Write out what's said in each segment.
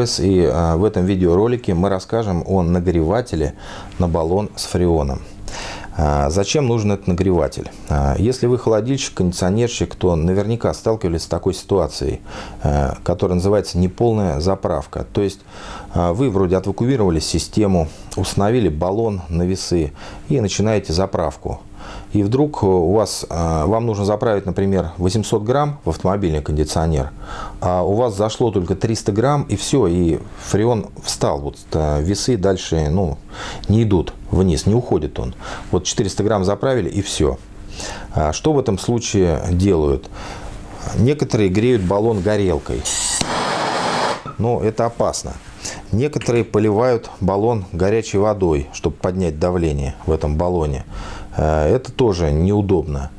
И а, в этом видеоролике мы расскажем о нагревателе на баллон с фреоном. А, зачем нужен этот нагреватель? А, если вы холодильщик, кондиционерщик, то наверняка сталкивались с такой ситуацией, которая называется неполная заправка. То есть вы вроде отвакуировали систему, установили баллон на весы и начинаете заправку и вдруг у вас, а, вам нужно заправить, например, 800 грамм в автомобильный кондиционер, а у вас зашло только 300 грамм, и все, и фреон встал. Вот а, весы дальше ну, не идут вниз, не уходит он. Вот 400 грамм заправили, и все. А что в этом случае делают? Некоторые греют баллон горелкой. Но это опасно. Некоторые поливают баллон горячей водой, чтобы поднять давление в этом баллоне. Э, это тоже неудобно.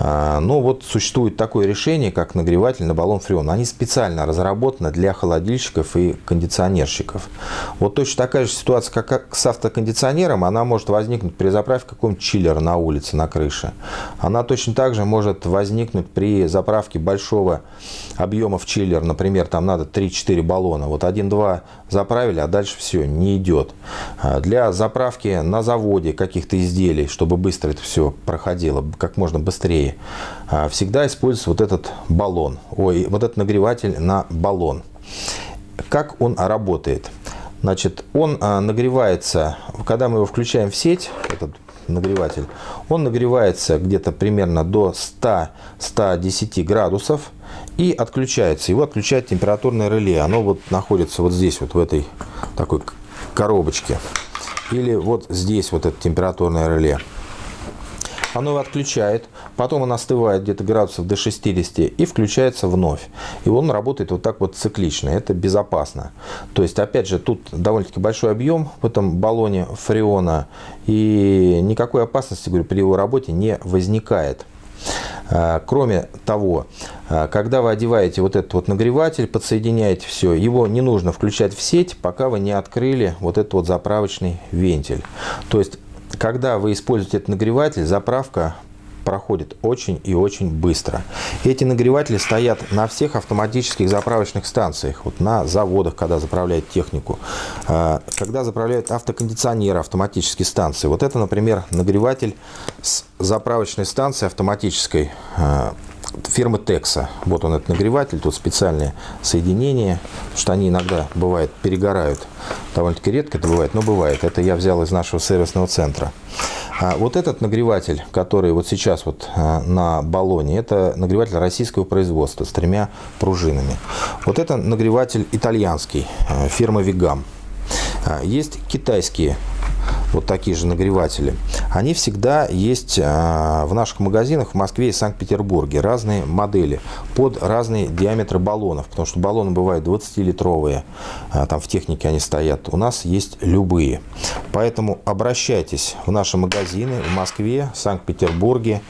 А, но вот существует такое решение, как нагреватель на баллон фреона. Они специально разработаны для холодильщиков и кондиционерщиков. Вот точно такая же ситуация, как с автокондиционером, она может возникнуть при заправке какого-нибудь чиллера на улице, на крыше. Она точно так же может возникнуть при заправке большого объема в чиллер. Например, там надо 3-4 баллона. Вот 1-2 заправили, а дальше все, не идет. А, для заправки на заводе каких-то изделий, чтобы быстро это все проходило, как можно быстрее, а, всегда используется вот этот баллон, ой, вот этот нагреватель на баллон. Как он работает? Значит, он а, нагревается, когда мы его включаем в сеть, этот нагреватель, он нагревается где-то примерно до 100-110 градусов и отключается. Его отключает температурное реле. Оно вот находится вот здесь, вот в этой такой коробочке. Или вот здесь вот это температурное реле оно его отключает, потом он остывает где-то градусов до 60 и включается вновь. И он работает вот так вот циклично, это безопасно. То есть, опять же, тут довольно-таки большой объем в этом баллоне фреона, и никакой опасности, говорю, при его работе не возникает. А, кроме того, а, когда вы одеваете вот этот вот нагреватель, подсоединяете все, его не нужно включать в сеть, пока вы не открыли вот этот вот заправочный вентиль. То есть когда вы используете этот нагреватель, заправка проходит очень и очень быстро. Эти нагреватели стоят на всех автоматических заправочных станциях, вот на заводах, когда заправляют технику, а, когда заправляют автокондиционеры, автоматические станции. Вот это, например, нагреватель с заправочной станции автоматической а, фирмы Текса. Вот он, этот нагреватель, тут специальные соединения, что они иногда, бывает, перегорают. Довольно-таки редко это бывает, но бывает. Это я взял из нашего сервисного центра. А вот этот нагреватель, который вот сейчас вот а, на баллоне, это нагреватель российского производства с тремя пружинами. Вот это нагреватель итальянский, а, фирмы Вигам. Есть китайские вот такие же нагреватели, они всегда есть а, в наших магазинах в Москве и Санкт-Петербурге. Разные модели под разные диаметры баллонов, потому что баллоны бывают 20-литровые, а, там в технике они стоят. У нас есть любые. Поэтому обращайтесь в наши магазины в Москве, Санкт-Петербурге,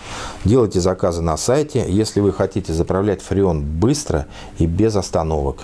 делайте заказы на сайте, если вы хотите заправлять фреон быстро и без остановок.